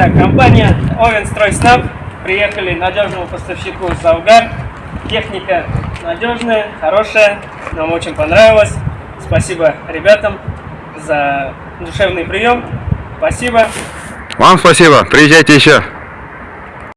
Итак, компания Овенстройснаб приехали надежному поставщику Завгар. Техника надежная, хорошая, нам очень понравилось. Спасибо ребятам за душевный прием. Спасибо. Вам спасибо, приезжайте еще.